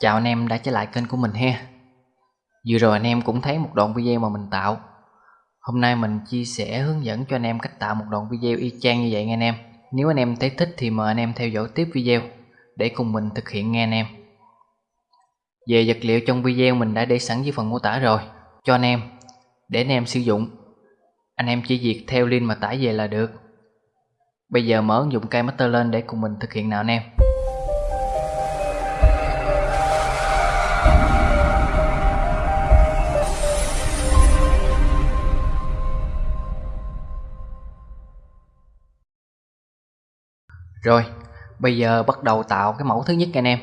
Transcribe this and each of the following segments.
Chào anh em đã trở lại kênh của mình ha. Vừa rồi anh em cũng thấy một đoạn video mà mình tạo. Hôm nay mình chia sẻ hướng dẫn cho anh em cách tạo một đoạn video y chang như vậy nghe anh em. Nếu anh em thấy thích thì mời anh em theo dõi tiếp video Để cùng mình thực hiện nghe anh em. Về vật liệu trong video mình đã để sẵn dưới phần mô tả rồi. Cho anh em, Để anh em sử dụng. Anh em chỉ việc theo link mà tải về là được. Bây giờ mở ứng dụng cây master lên để cùng mình thực hiện nào anh em. Rồi, bây giờ bắt đầu tạo cái mẫu thứ nhất anh em.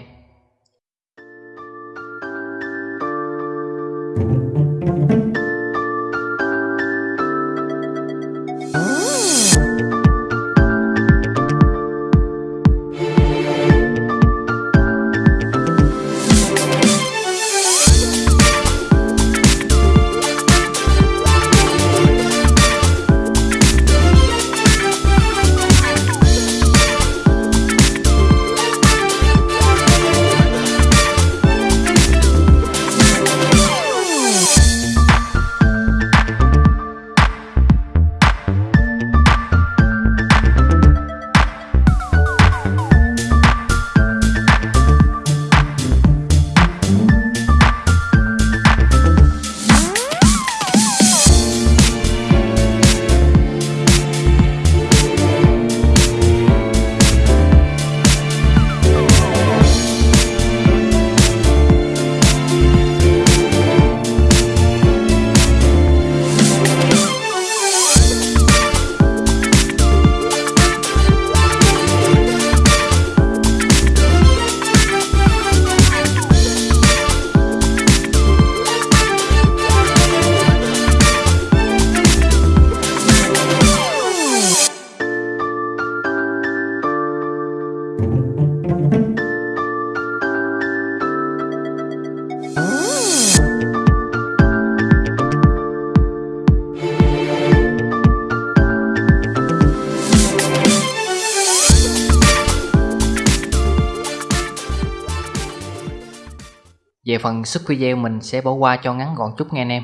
Về phần xuất video mình sẽ bỏ qua cho ngắn gọn chút nghe anh em.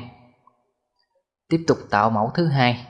Tiếp tục tạo mẫu thứ hai.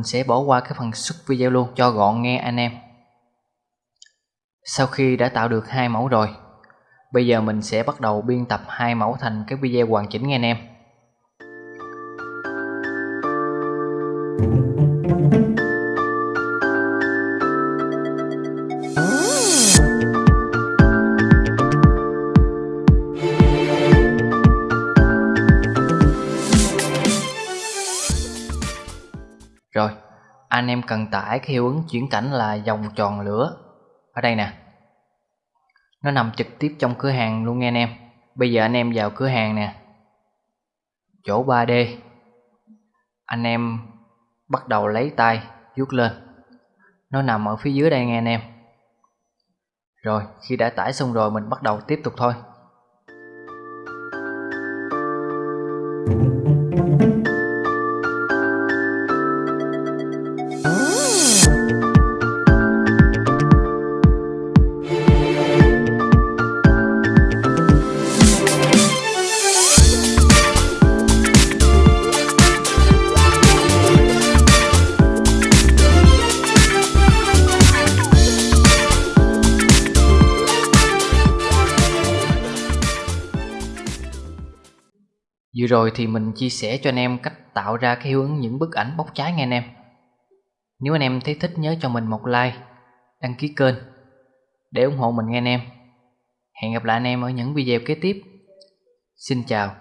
Mình sẽ bỏ qua cái phần xuất video luôn, cho gọn nghe anh em. Sau khi đã tạo được hai mẫu rồi, bây giờ mình sẽ bắt đầu biên tập hai mẫu thành cái video hoàn chỉnh nghe anh em. Anh em cần tải cái hiệu ứng chuyển cảnh là vòng tròn lửa. Ở đây nè. Nó nằm trực tiếp trong cửa hàng luôn nghe anh em. Bây giờ anh em vào cửa hàng nè. Chỗ 3D anh em bắt đầu lấy tay, vuốt lên. Nó nằm ở phía dưới đây nghe anh em. Rồi, khi đã tải xong rồi mình bắt đầu tiếp tục thôi. Vừa rồi thì mình chia sẻ cho anh em cách tạo ra cái hiệu ứng những bức ảnh bốc cháy nghe anh em. Nếu anh em thấy thích nhớ cho mình một like, đăng ký kênh để ủng hộ mình nghe anh em. Hẹn gặp lại anh em ở những video kế tiếp. Xin chào.